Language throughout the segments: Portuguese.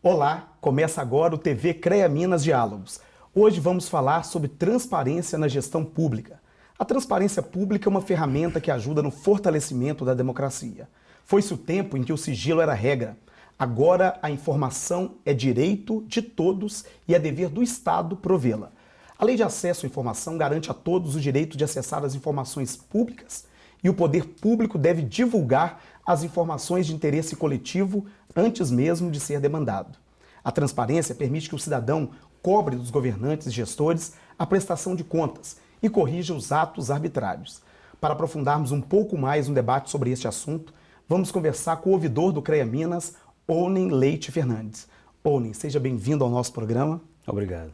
Olá, começa agora o TV CREA Minas Diálogos. Hoje vamos falar sobre transparência na gestão pública. A transparência pública é uma ferramenta que ajuda no fortalecimento da democracia. Foi-se o tempo em que o sigilo era regra. Agora a informação é direito de todos e é dever do Estado provê-la. A Lei de Acesso à Informação garante a todos o direito de acessar as informações públicas e o poder público deve divulgar as informações de interesse coletivo antes mesmo de ser demandado. A transparência permite que o cidadão cobre dos governantes e gestores a prestação de contas e corrija os atos arbitrários. Para aprofundarmos um pouco mais um debate sobre este assunto, vamos conversar com o ouvidor do CREA Minas, Onen Leite Fernandes. Onen, seja bem-vindo ao nosso programa. Obrigado.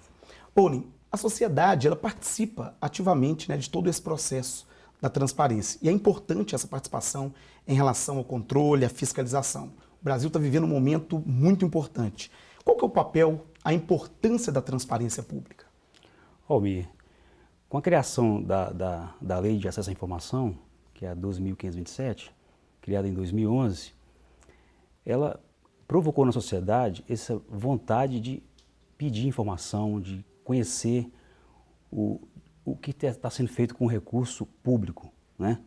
Onen, a sociedade ela participa ativamente né, de todo esse processo da transparência. E é importante essa participação em relação ao controle, à fiscalização. O Brasil está vivendo um momento muito importante. Qual que é o papel, a importância da transparência pública? Almir, com a criação da, da, da Lei de Acesso à Informação, que é a 12.527, criada em 2011, ela provocou na sociedade essa vontade de pedir informação, de conhecer o, o que está sendo feito com o recurso público, né?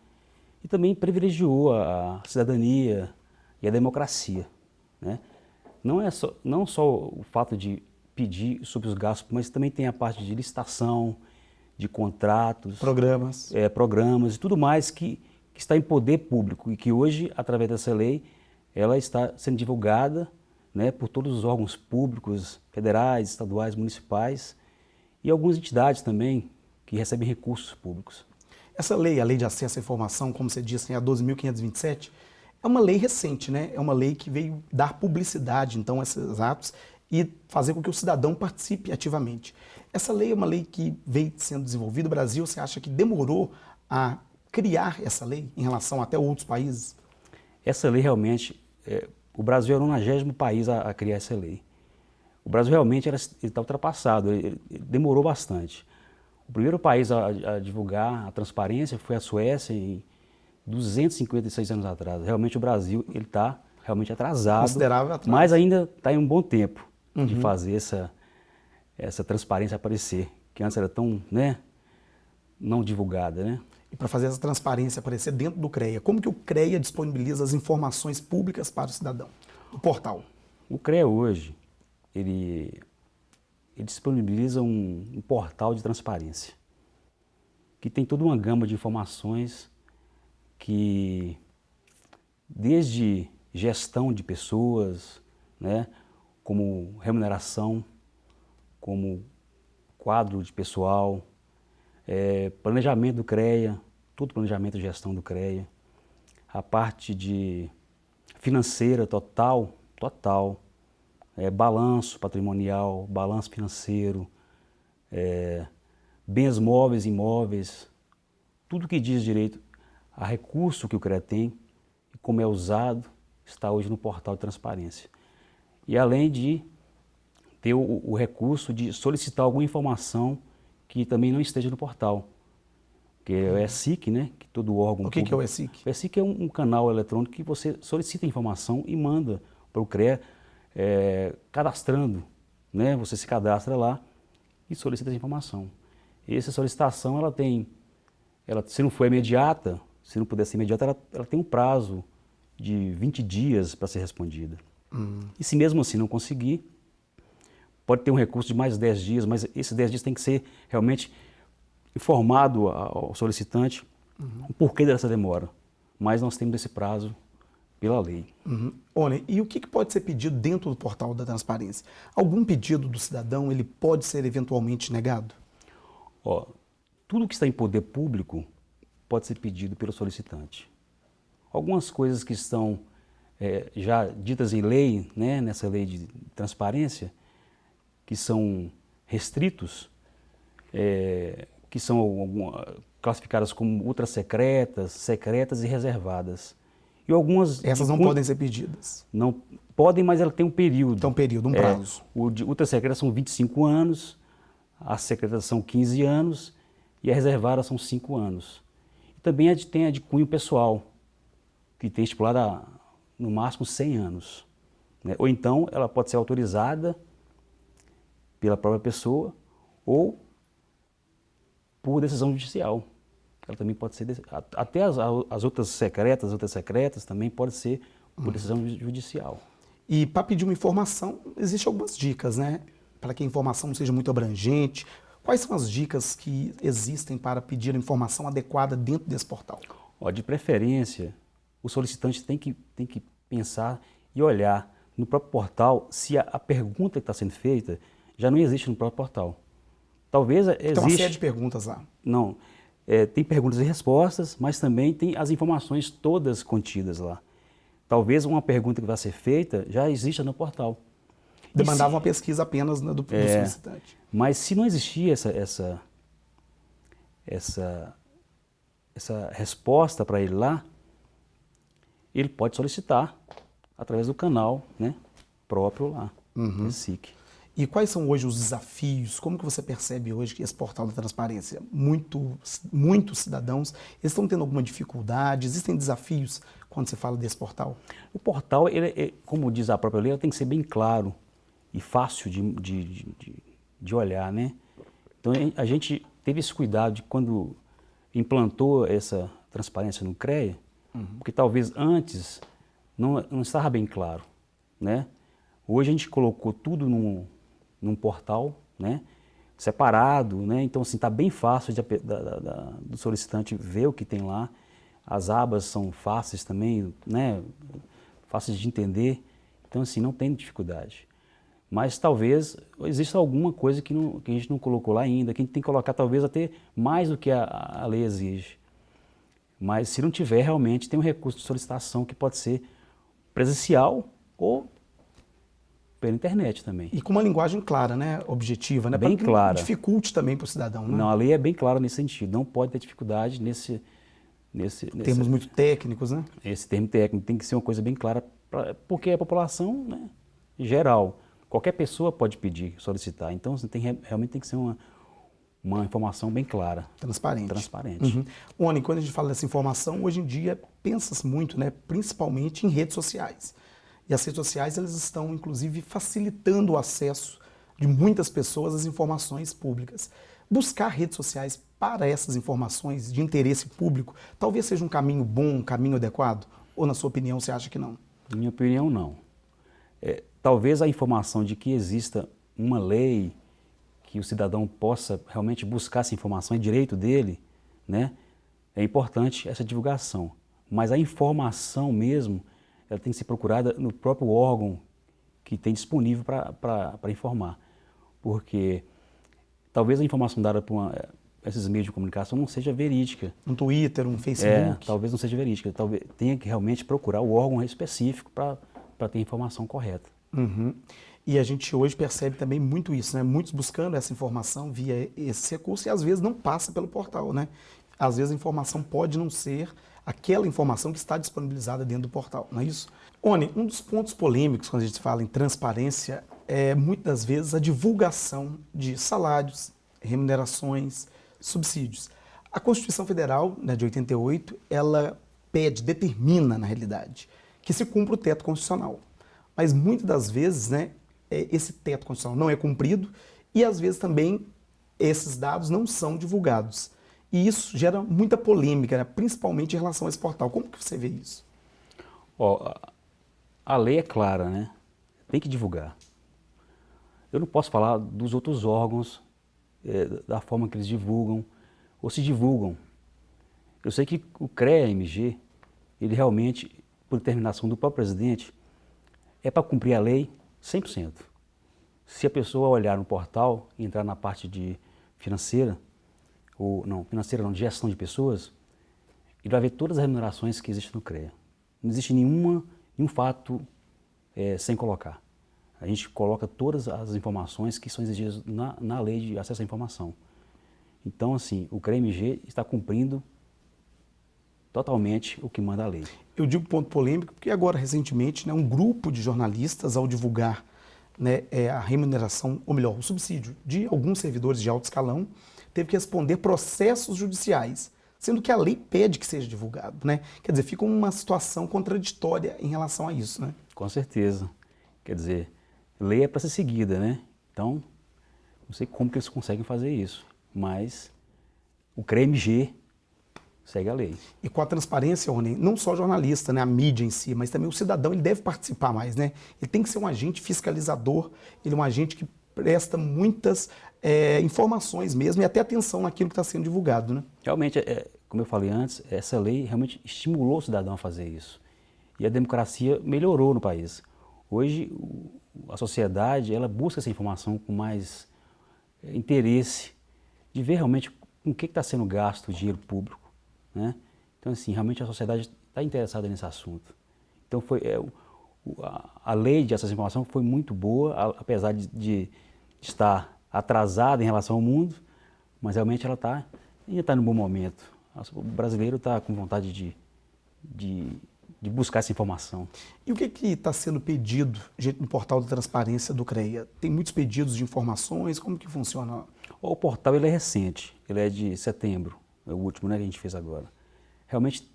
E também privilegiou a cidadania e a democracia, né? Não é só, não só o fato de pedir sobre os gastos, mas também tem a parte de licitação, de contratos, programas, é, programas e tudo mais que, que está em poder público e que hoje, através dessa lei, ela está sendo divulgada né, por todos os órgãos públicos, federais, estaduais, municipais e algumas entidades também que recebem recursos públicos. Essa lei, a Lei de Acesso à Informação, como você disse, a 12.527, é uma lei recente, né? É uma lei que veio dar publicidade, então, a esses atos e fazer com que o cidadão participe ativamente. Essa lei é uma lei que veio sendo desenvolvida. O Brasil, você acha que demorou a criar essa lei em relação até outros países? Essa lei realmente, é, o Brasil era o 90 país a, a, criar essa lei. O Brasil realmente está ultrapassado, ele, ele demorou bastante. O primeiro país a, a, divulgar a transparência foi a Suécia em 256 anos atrás. Realmente o Brasil ele está realmente atrasado, Considerável atrás. mas ainda está em um bom tempo uhum. de fazer essa, essa transparência aparecer, que antes era tão né, não divulgada. Né? E para fazer essa transparência aparecer dentro do CREA, como que o CREA disponibiliza as informações públicas para o cidadão? O portal. O CREA hoje, ele ele disponibiliza um, um portal de transparência, que tem toda uma gama de informações que, desde gestão de pessoas, né, como remuneração, como quadro de pessoal, é, planejamento do CREA, todo planejamento e gestão do CREA, a parte de financeira total, total, é, balanço patrimonial, balanço financeiro, é, bens móveis e imóveis, tudo que diz direito a recurso que o CREA tem e como é usado está hoje no portal de transparência. E além de ter o, o recurso de solicitar alguma informação que também não esteja no portal, que é o ESIC, né? Que todo órgão. O que, que é o ESIC? O ESIC é um, um, canal eletrônico que você solicita informação e manda para o CREA é, cadastrando, né? Você se cadastra lá e solicita essa informação. E essa solicitação, ela tem, ela, se não for imediata, se não puder ser imediata, ela, ela tem um prazo de 20 dias para ser respondida. Hum. E se mesmo assim não conseguir, pode ter um recurso de mais 10 dias, mas esses 10 dias tem que ser realmente informado ao solicitante uhum. o porquê dessa demora. Mas nós temos esse prazo pela lei. Uhum. Olha, e o que pode ser pedido dentro do portal da transparência? Algum pedido do cidadão ele pode ser eventualmente negado? Ó, tudo que está em poder público pode ser pedido pelo solicitante. Algumas coisas que estão é, já ditas em lei, né, nessa lei de transparência, que são restritos, é, que são classificadas como ultra secretas, secretas e reservadas. E algumas... Essas não podem ser pedidas? Não podem, mas ela tem um período. Tem um período, um é, prazo. É, o de ultra secreta são 25 anos, as secretas são 15 anos e a reservada são 5 anos. E também a de, tem a de cunho pessoal, que tem estipulada no máximo 100 anos. Né? Ou então ela pode ser autorizada pela própria pessoa ou por decisão judicial. Ela também pode ser, até as, as outras secretas, as outras secretas também pode ser por decisão judicial. E para pedir uma informação, existem algumas dicas, né? Para que a informação não seja muito abrangente. Quais são as dicas que existem para pedir a informação adequada dentro desse portal? Ó, de preferência, o solicitante tem que, tem que pensar e olhar no próprio portal se a, a pergunta que está sendo feita já não existe no próprio portal. Talvez exista... Tem uma série de perguntas lá. Não. É, tem perguntas e respostas, mas também tem as informações todas contidas lá. Talvez uma pergunta que vai ser feita já exista no portal. Demandava se, uma pesquisa apenas do, do é, solicitante. Mas se não existia essa, essa, essa, essa resposta para ele lá, ele pode solicitar através do canal né, próprio lá, uhum. SIC. E quais são hoje os desafios? Como que você percebe hoje que esse portal da transparência, muito, muitos cidadãos estão tendo alguma dificuldade? Existem desafios quando você fala desse portal? O portal, ele, é, como diz a própria lei, tem que ser bem claro e fácil de, de, de, de olhar, né? Então a gente teve esse cuidado de quando implantou essa transparência no CREA, uhum. porque talvez antes não, não estava bem claro, né? Hoje a gente colocou tudo num, num portal, né? Separado, né? Então assim, está bem fácil de, da, da, do solicitante ver o que tem lá. As abas são fáceis também, né? Fáceis de entender. Então assim, não tem dificuldade. Mas talvez exista alguma coisa que, não, que a gente não colocou lá ainda, que a gente tem que colocar talvez até mais do que a, a lei exige. Mas se não tiver, realmente tem um recurso de solicitação que pode ser presencial ou pela internet também. E com uma linguagem clara, né? objetiva, né? Bem pra clara. dificulte também para o cidadão. Né? Não, a lei é bem clara nesse sentido. Não pode ter dificuldade nesse... nesse Termos nesse, muito técnicos, né? Esse termo técnico tem que ser uma coisa bem clara, pra, porque a população né, geral, qualquer pessoa pode pedir, solicitar. Então, tem, realmente tem que ser uma, uma informação bem clara. Transparente. Transparente. Uhum. Oni, quando a gente fala dessa informação, hoje em dia pensa-se muito, né, principalmente em redes sociais. E as redes sociais elas estão, inclusive, facilitando o acesso de muitas pessoas às informações públicas. Buscar redes sociais para essas informações de interesse público talvez seja um caminho bom, um caminho adequado? Ou, na sua opinião, você acha que não? Na minha opinião, não. É, talvez a informação de que exista uma lei que o cidadão possa realmente buscar essa informação, é direito dele, né? É importante essa divulgação. Mas a informação mesmo, ela tem que ser procurada no próprio órgão que tem disponível para informar. Porque talvez a informação dada por uma, esses meios de comunicação não seja verídica. Um Twitter, um Facebook. É, talvez não seja verídica. Talvez tenha que realmente procurar o órgão específico para ter a informação correta. Uhum. E a gente hoje percebe também muito isso, né? Muitos buscando essa informação via esse recurso e às vezes não passa pelo portal, né? Às vezes a informação pode não ser aquela informação que está disponibilizada dentro do portal, não é isso? Oni, um dos pontos polêmicos quando a gente fala em transparência é muitas vezes a divulgação de salários, remunerações, subsídios. A Constituição Federal, né, de 88, ela pede, determina na realidade, que se cumpra o teto constitucional. Mas muitas das vezes, né, é, esse teto constitucional não é cumprido e às vezes também esses dados não são divulgados. E isso gera muita polêmica, né, principalmente em relação a esse portal. Como que você vê isso? Ó, a lei é clara, né? Tem que divulgar. Eu não posso falar dos outros órgãos, é, da forma que eles divulgam, ou se divulgam. Eu sei que o CREA-MG, ele realmente, por determinação do próprio presidente, é para cumprir a lei 100%. Se a pessoa olhar no portal, entrar na parte de financeira, ou não, financeira não, de gestão de pessoas, ele vai ver todas as remunerações que existem no CREA. Não existe nenhuma, nenhum fato é, sem colocar. A gente coloca todas as informações que são exigidas na, na lei de acesso à informação. Então, assim, o CREMG está cumprindo totalmente o que manda a lei. Eu digo ponto polêmico porque agora, recentemente, né, um grupo de jornalistas, ao divulgar né, é, a remuneração, ou melhor, o subsídio de alguns servidores de alto escalão, teve que responder processos judiciais, sendo que a lei pede que seja divulgado. Né? Quer dizer, fica uma situação contraditória em relação a isso. Né? Com certeza. Quer dizer, lei é para ser seguida, né? Então, não sei como que eles conseguem fazer isso, mas o CREMG segue a lei. E com a transparência, Rony, não só o jornalista, né, a mídia em si, mas também o cidadão, ele deve participar mais, né? Ele tem que ser um agente fiscalizador, ele é um agente que presta muitas é, informações mesmo e até atenção naquilo que está sendo divulgado, né? Realmente, é, como eu falei antes, essa lei realmente estimulou o cidadão a fazer isso. E a democracia melhorou no país. Hoje, a sociedade, ela busca essa informação com mais é, interesse de ver realmente com o que está sendo gasto o dinheiro público né? Então, assim, realmente a sociedade está interessada nesse assunto. Então, foi, é, a, a, lei de acesso à informação foi muito boa, a, apesar de, de, estar atrasada em relação ao mundo, mas realmente ela está está no bom momento. O brasileiro está com vontade de, de, de, buscar essa informação. E o que está sendo pedido no portal da transparência do CREA? Tem muitos pedidos de informações? Como que funciona? O portal ele é recente, ele é de setembro é o último né, que a gente fez agora. Realmente,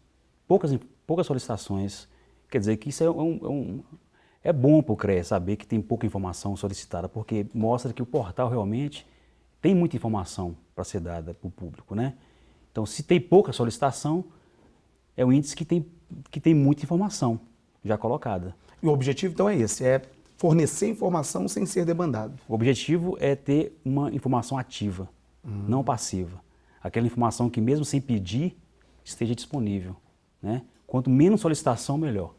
poucas, poucas solicitações, quer dizer que isso é, um, é, um, é bom para o CREA saber que tem pouca informação solicitada, porque mostra que o portal realmente tem muita informação para ser dada para o público. Né? Então, se tem pouca solicitação, é um índice que tem, que tem muita informação já colocada. E o objetivo, então, é esse, é fornecer informação sem ser demandado. O objetivo é ter uma informação ativa, hum. não passiva aquela informação que mesmo sem pedir, esteja disponível. Né? Quanto menos solicitação, melhor.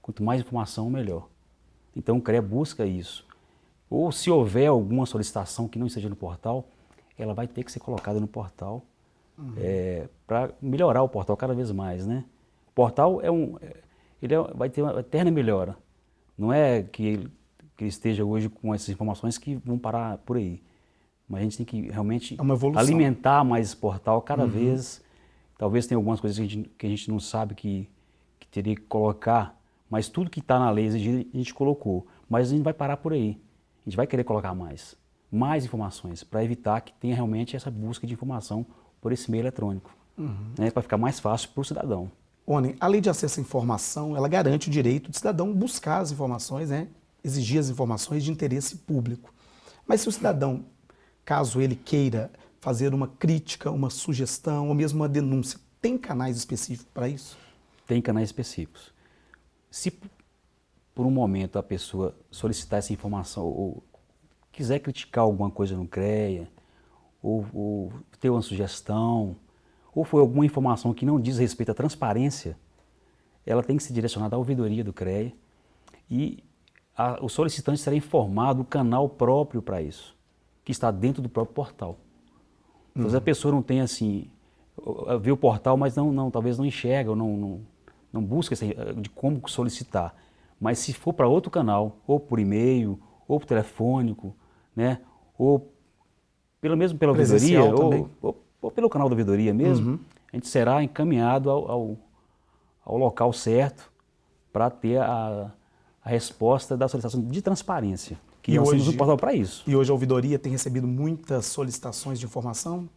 Quanto mais informação, melhor. Então o CREA busca isso. Ou se houver alguma solicitação que não esteja no portal, ela vai ter que ser colocada no portal uhum. é, para melhorar o portal cada vez mais. Né? O portal é um, é, ele é, vai ter uma eterna melhora. Não é que ele, que ele esteja hoje com essas informações que vão parar por aí. Mas a gente tem que realmente é alimentar mais esse portal cada uhum. vez. Talvez tenha algumas coisas que a gente, que a gente não sabe que, que teria que colocar, mas tudo que está na lei exigido a gente colocou. Mas a gente vai parar por aí. A gente vai querer colocar mais, mais informações, para evitar que tenha realmente essa busca de informação por esse meio eletrônico, uhum. né, para ficar mais fácil para o cidadão. Oni, a lei de acesso à informação, ela garante o direito do cidadão buscar as informações, né, exigir as informações de interesse público. Mas se o cidadão caso ele queira fazer uma crítica, uma sugestão ou mesmo uma denúncia, tem canais específicos para isso? Tem canais específicos. Se por um momento a pessoa solicitar essa informação ou quiser criticar alguma coisa no CREA, ou, ou ter uma sugestão, ou foi alguma informação que não diz respeito à transparência, ela tem que ser direcionada à ouvidoria do CREA e a, o solicitante será informado do canal próprio para isso que está dentro do próprio portal. Então, uhum. a pessoa não tem assim, vê o portal, mas não, não talvez não enxerga, ou não, não, não busca esse, de como solicitar. Mas se for para outro canal, ou por e-mail, ou por telefônico, né, ou pelo mesmo pela ouvidoria, ou, ou, ou, pelo canal da ouvidoria mesmo, uhum. a gente será encaminhado ao, ao, ao local certo para ter a, a resposta da solicitação de transparência. Que e nós hoje, temos um portal para isso. E hoje a ouvidoria tem recebido muitas solicitações de informação?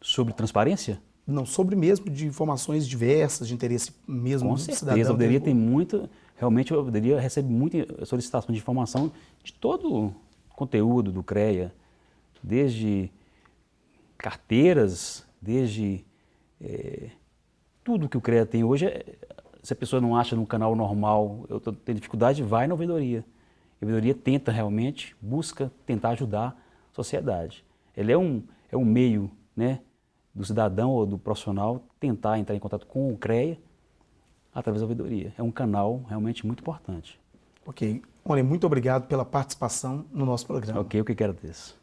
Sobre transparência? Não, sobre mesmo de informações diversas, de interesse mesmo Com do certeza, cidadão. a ouvidoria tem muito, realmente a ouvidoria recebe muita solicitação de informação de todo o conteúdo do CREA, desde carteiras, desde é, tudo que o CREA tem hoje. Se a pessoa não acha no canal normal, eu tenho dificuldade, vai na ouvidoria. A ouvidoria tenta realmente, busca tentar ajudar a sociedade. Ele é um, é um meio né, do cidadão ou do profissional tentar entrar em contato com o CREA através da ouvidoria. É um canal realmente muito importante. Ok. Olha, muito obrigado pela participação no nosso programa. Ok, o que quero disso.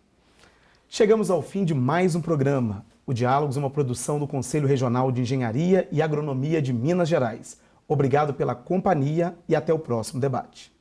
Chegamos ao fim de mais um programa. O Diálogos é uma produção do Conselho Regional de Engenharia e Agronomia de Minas Gerais. Obrigado pela companhia e até o próximo debate.